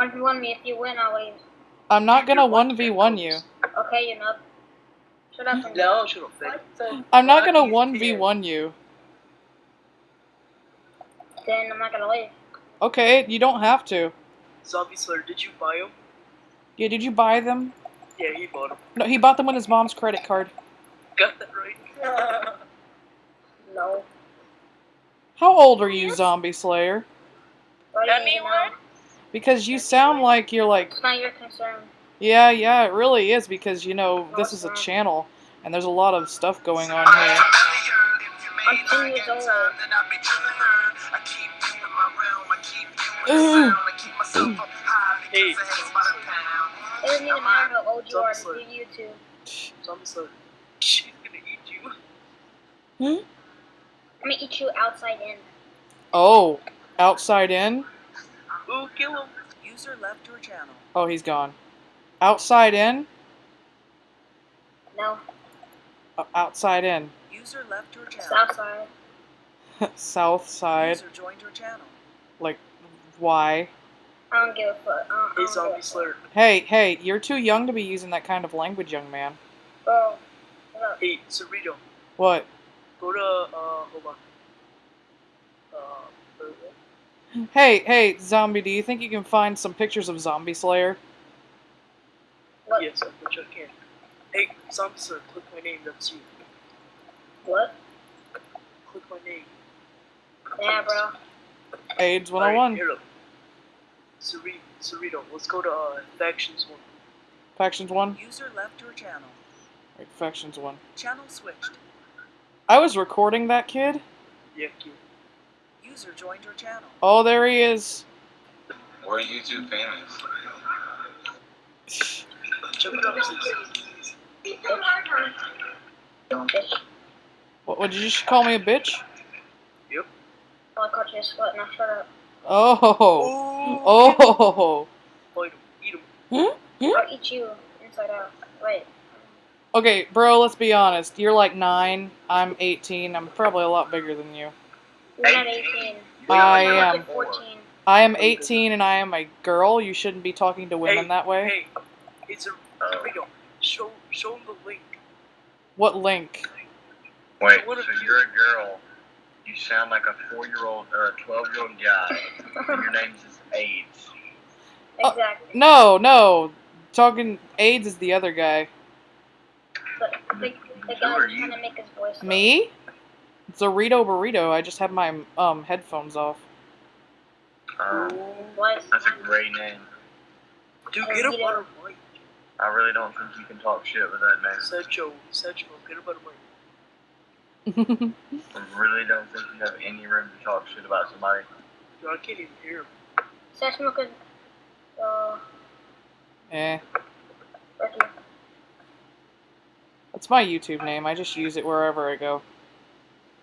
1v1 me. If you win, I'll leave. I'm not gonna 1v1 you. Okay, you're not. Shut up. No, shut up. I'm not gonna 1v1 you. Then I'm not gonna leave. Okay, you don't have to. Zombie Slayer, did you buy them? Yeah, did you buy them? Yeah, he bought them. No, he bought them with his mom's credit card. Got that right. no. How old are you, Zombie Slayer? 21. Because you sound like you're like, It's not your concern. yeah, yeah, it really is because you know this is a channel and there's a lot of stuff going on here. I'm 10 years old. Ooh. Hey. It doesn't even matter how old you are. Zombie Do YouTube. Zombie Slayer, she's gonna eat you. Hmm? I'm gonna eat you outside in. Oh, outside in? Ooh, kill him. User left your channel. Oh, he's gone. Outside in? No. O- outside in. User left your channel. South side. South side. User joined your channel. Like, why? I don't give a fuck. I don't, I Hey, don't give Zombie a Slayer. Hey, hey, you're too young to be using that kind of language, young man. fuck. Bro. Shut up. Hey, Cerrito, What? go to, uh, hold on. Uh, where- Hey, hey, zombie, do you think you can find some pictures of Zombie Slayer? What? yes, I bet you I can. Hey, Zombie Slayer, click my name, that's you. What? Click my name. Yeah, bro. AIDS Alright, 101. here, look. Cerri- Cerrito, let's go to, uh, Factions 1. Factions 1? User left your channel. Right, Factions 1. Channel switched. I was recording that kid. Yeah, kid. User joined your channel. Oh, there he is. We're YouTube famous. Check it out, sis. Bitch. What, what, did you just call me a bitch? Yep. Oh, I caught you a sweat. Now shut up. Oh. Oh! Oh. Fight him, eat him. Hmm? Hmm? I'll eat you inside out. Wait. Okay, bro, let's be honest. You're like 9, I'm 18, I'm probably a lot bigger than you. You're not 18. I am. I am 18 and I am a girl. You shouldn't be talking to women hey, that way. Hey, it's a Cerrito. Show, show him the link. What link? Wait, What if so you- you're a girl, you sound like a four-year-old or a twelve-year-old guy, and your name is AIDS. Uh, exactly. No, no. Talking AIDS is the other guy. But the, the Who guy are was you? trying to make his voice. low. Me? Dorito Burrito. I just had my um headphones off. Um, What? that's a great name. Dude, get a butter mic. I really don't think you can talk shit with that name. Secho, Secho, get a butter mic. I really don't think you have any room to talk shit about somebody. Dude, I can't even hear him. Sesame could. Uh, eh. That's my YouTube name. I just use it wherever I go.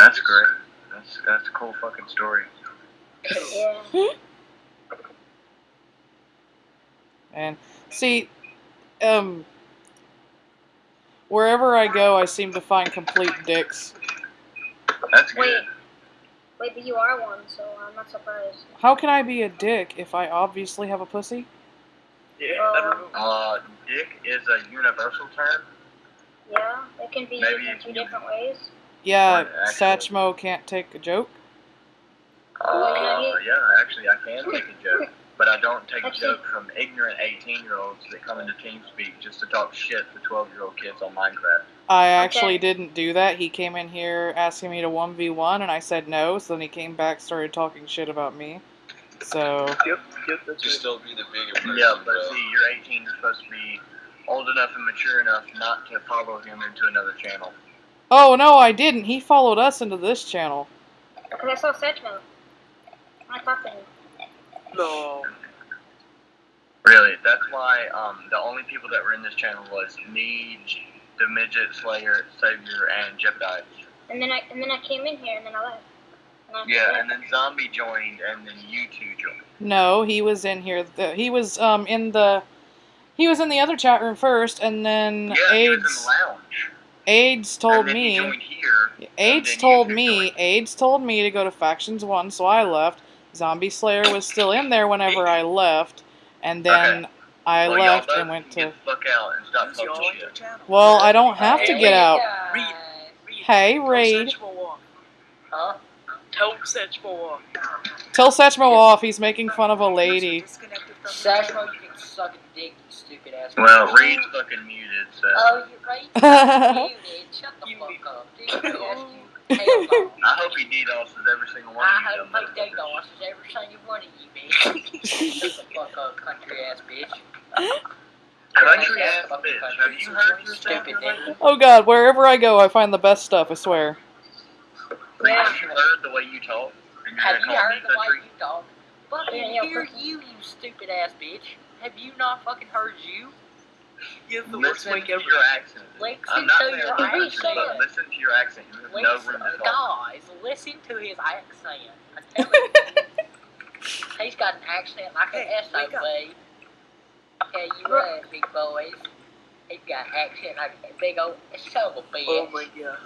That's great. That's that's a cool fucking story. Yeah. And see, um, wherever I go, I seem to find complete dicks. That's Wait. good. Wait, but you are one, so I'm not surprised. How can I be a dick if I obviously have a pussy? Yeah, I. Uh, dick is a universal term. Yeah, it can be Maybe used in two different ways. Yeah, Right, actually. Satchmo can't take a joke. Uh, Well, you know, yeah, actually, I can take a joke, but I don't take a joke from ignorant 18-year-olds that come into TeamSpeak just to talk shit to 12-year-old kids on Minecraft. I actually Okay. didn't do that. He came in here asking me to 1v1, and I said no, so then he came back started talking shit about me. So, Yep, yep, that's Just it. don't be the bigger person, Yeah, but bro. see, you're 18, you're supposed to be old enough and mature enough not to follow him into another channel. Oh no, I didn't. He followed us into this channel. Because I saw Sedgmo. I talked to him. No. Really, that's why um, the only people that were in this channel was me, the Midget Slayer, Savior, and Jebediah. And then I and then I came in here and then I left. And I Yeah, and then Zombie joined, and then you two joined. No, he was in here. The, he was um in the he was in the other chat room first, and then Yeah, he was in AIDS the lounge. AIDS told me here. AIDS told me. AIDS told me to go to factions one, so I left. Zombie Slayer was still in there whenever I left, and then I Well, left and went to. Fuck out and stop User talking shit. Well, I don't have to get out. Read. Hey, Tell Reed. Huh? Tell Satchmo off. Tell Satchmo off. He's making fun of a lady. disconnected from your Satchmo, you can suck a dick, you stupid ass. Well, bitch. Reed's fucking muted, so. Oh, you're right. Muted. Shut the You fuck up, dude. You. Hell no. I hope he DDoSes every single one I of you. I hope dumb my day motherfuckers. every single one of you, bitch. Shut the fuck up, country ass bitch. Country ass bitch. Have you heard yourself? Stupid nigga. oh God, wherever I go, I find the best stuff. I swear. Reed, have you heard the way you talk? Have you heard me the way you talk? Fucking Yeah, yeah, hear you, you stupid ass bitch. Have you not fucking heard you? You have the worst Listen to ever. your accent. Listen I'm not to saying your country, accent. but listen to your accent. You have no room to talk. guys, listen to his accent. I'm telling you. He's got an accent like an Hey, wake up. SOB. Tell you what, big boys. He's got an accent like a big old son of a bitch. Oh my god.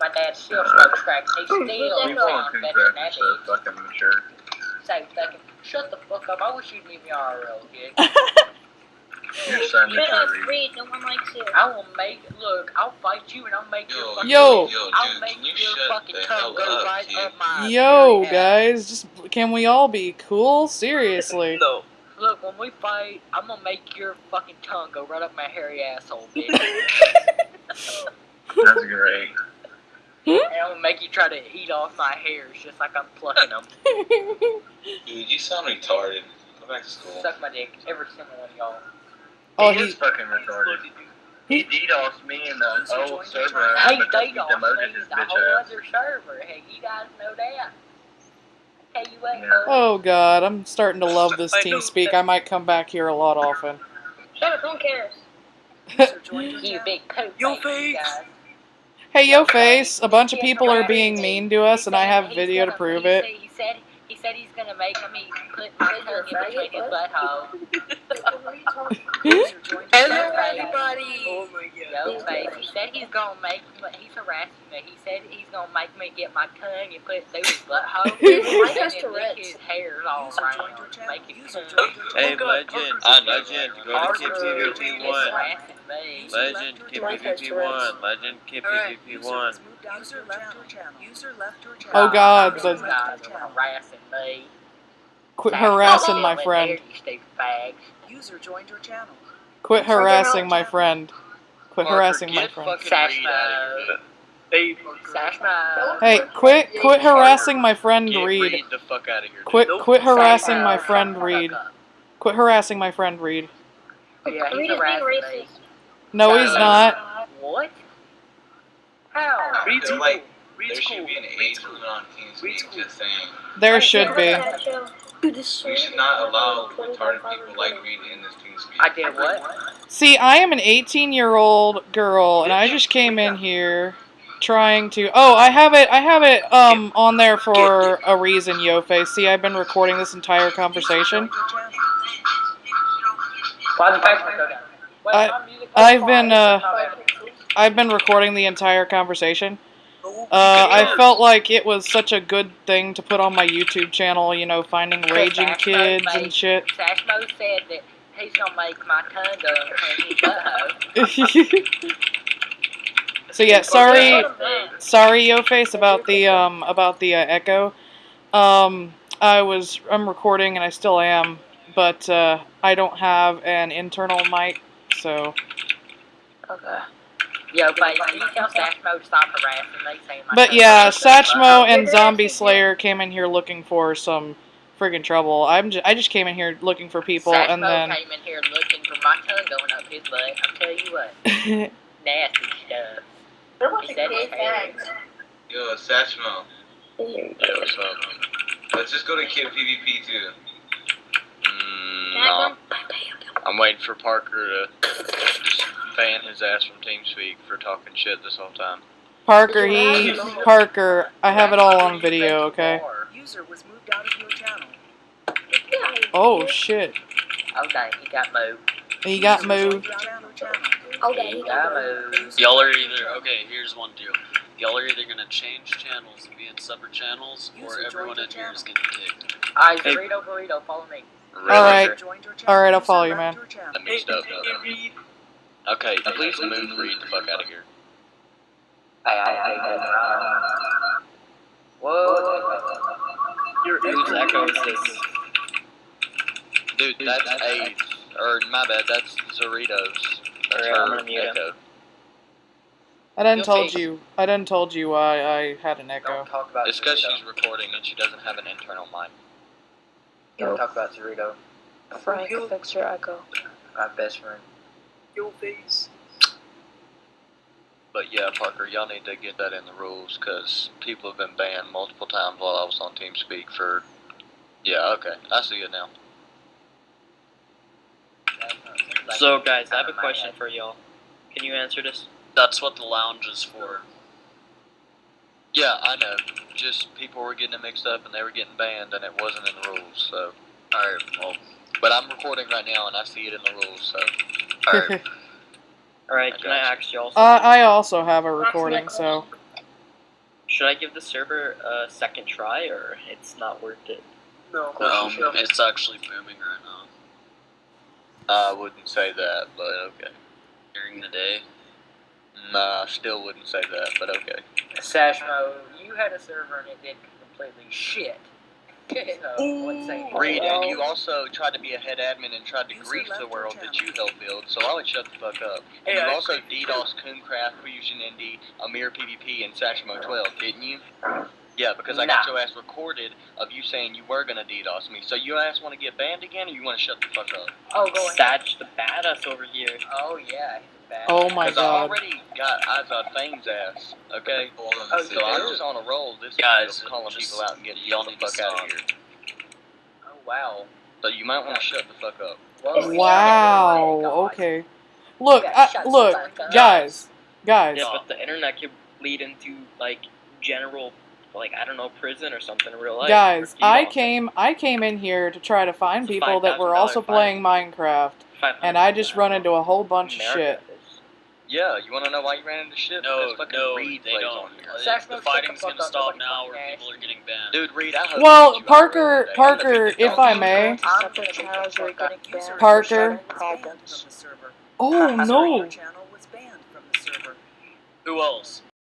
My dad still smokes crack. He still We sounds better than that so fucking mature. Say fucking, shut the fuck up. I wish you'd leave me RL, kid. Your son Shut up, mature. Reed. No one likes you. I will make, look, I'll fight you and I'll make your fucking, Yo. yo, I'll dude, make can you your shut fucking the tongue hell go up, right kid? up my Yo, ass. guys, just can we all be cool? Seriously. No. Look, when we fight, I'm gonna make your fucking tongue go right up my hairy asshole, bitch. That's great. Hmm? and I'm gonna make you try to eat off my hairs just like I'm plucking them. Dude, you sound retarded. Go back to school. Suck my dick, every single one of y'all. Oh, he he. is fucking retarded. He DDoSed me in the old server Hey, because they he demoted his the bitch whole other server. Hey, you guys know that. I you what, Yeah. Oh God, I'm starting to love this team speak. I might come back here a lot often. Shut up. No one cares. User joined your you big poop Yo, face, face. guys. Hey, yo, face. A bunch of people are being mean to us, and I have video to prove it. Said, he said he's gonna make me put my tongue in between his butthole. User joined your Hello, everybody. Oh my god. Yo, face. He said he's gonna make me. He's harassing me. He said he's gonna make me get my tongue and put it through his butthole. Mike has and then lick his hairs all User around. joined your channel. Make it User come. joined your Hey, Oh, Legend. Parker. Uh, Legend. Go to Parker Kip is PvP 1. Legend, Kip Mike has PvP Tourette's. 1. Legend, Kip Alright, PvP User 1. was moved your channel. User left your channel. Oh, God, These the- guys are harassing me. Quit That's harassing my friend. they're, You. User joined your channel. Quit harassing my friend. Quit Parker, harassing my friend. fucking Reed out. Hey, Parker. Hey, quit, quit harassing my friend Get Reed. Reed the fuck out of here. Quit, Nope. quit harassing my friend shut Reed. Quit harassing my friend Reed. Yeah, he's Reed is being harassing me. racist. No, he's not. What? How? Reed's like- Reed's There should cool. be an age limit on TeamSpeak, Reed's cool. just saying. There should be. Dude, We should not allow retarded people like Reed in this TeamSpeak. I did what? See, I am an 18 year old girl, and I just came in here trying to. Oh, I have it. I have it um on there for a reason, Yo Face. See, I've been recording this entire conversation. User joined your channel. Why the Facebook go down? Wait, I- I've been, uh, I've been recording the entire conversation. Uh, I felt like it was such a good thing to put on my YouTube channel. You know, finding raging kids made- and shit. Sashmo said that he's gonna make my tongue go so yeah, sorry. Let him be. sorry yo face about the um about the uh, echo um i was i'm recording and i still am but uh i don't have an internal mic so Okay. Yo, but can you tell Sashmo to stop harassing me? Saying my but yeah goes in his satchmo and zombie slayer came in here looking for some friggin' trouble i'm just i just came in here looking for people Sashmo and then came in here looking for my tongue going up his butt. I'm telling you what, nasty stuff. They're about He to said gay it had- Yo, Satchmo. Here. Yo, what's up? Let's just go to Kid PvP too. Mm, no. I come? I'm waiting for Parker to just ban his ass from TeamSpeak for talking shit this whole time. parker he parker i have it all on video okay User was moved out of your channel. oh shit Okay, he got moved. he got moved your channel. channel. Oh, He got moved. Y'all are either okay. Here's one deal. Y'all are either gonna change channels and be in separate channels, or everyone in joined your here is getting kicked. Alright, Hey. burrito, burrito, follow me. Really? Alright. User joined your channel. Alright, I'll User follow you, left man. your channel. I mixed up. Hey, Reed. Okay, please move Reed the fuck out of here. Hey, I hate that. Whoa. Your Whose echo. echo is this? Dude, that's eighth. Or my bad, that's Zeritos. That's Alright, I'm her gonna mute him. echo. I done Your told you. I done told you why I had an echo. Don't talk about It's because she's recording and she doesn't have an internal mic. Don't talk about Cerrito. Frank, fix your echo. My best friend. Your face. But yeah, Parker, y'all need to get that in the rules because people have been banned multiple times while I was on TeamSpeak for. Yeah, okay, I see it now. So, guys, I have a question for y'all. Can you answer this? That's what the lounge is for. Yeah, I know. Just people were getting it mixed up and they were getting banned and it wasn't in the rules. So, Alright, well, but I'm recording right now and I see it in the rules. So, alright. Alright, can I ask y'all Uh. I also have a recording, so Should I give the server a second try, or it's not worth it? No. Um, no. it's actually booming right now. I wouldn't say that, but okay. During the day. Nah, still wouldn't say that, but okay. Sashmo, you had a server and it did completely shit. So, what's saying? Reed, and you also tried to be a head admin and tried to User grief the world channel. that you helped build, so I would shut the fuck up. And Hey, you I also griefed DDoS Coomcraft, Fusion Indie, Amir PvP, and Sashmo 12, didn't you? Yeah, because I got your ass recorded of you saying you were gonna DDoS me. So you ass want to get banned again, or you want to shut the fuck up? Oh, go ahead. Satch the badass over here. Oh, yeah. he's bad. Oh my Because I god. already got Izod Fame's ass, okay? Oh, So I'm just on a roll this Guys, calling just- people out and getting y'all the fuck out of here. Oh, wow. So you might want to shut the fuck up. Whoa, Wow. Oh God. Okay. Look, I, uh, look, the fuck up. guys, guys. Yeah, but the internet could lead into like general, like I don't know, prison or something in real life. Guys, I came I came in here to try to find It's people that were also playing Minecraft, and I just run into a whole bunch of shit. Is. Yeah, you want to know why you ran into shit? No, because fucking no, Reed they don't. on here. Uh, Sash the fighting's gonna stop nobody now, fucking where people are getting banned. Dude, Reed, I hope Well, you get Parker, IRL today. I'm Parker, if I may. world. Separate channels are getting User banned. Parker. was banned from the server. Oh no. Your channel was banned from the server. Who else?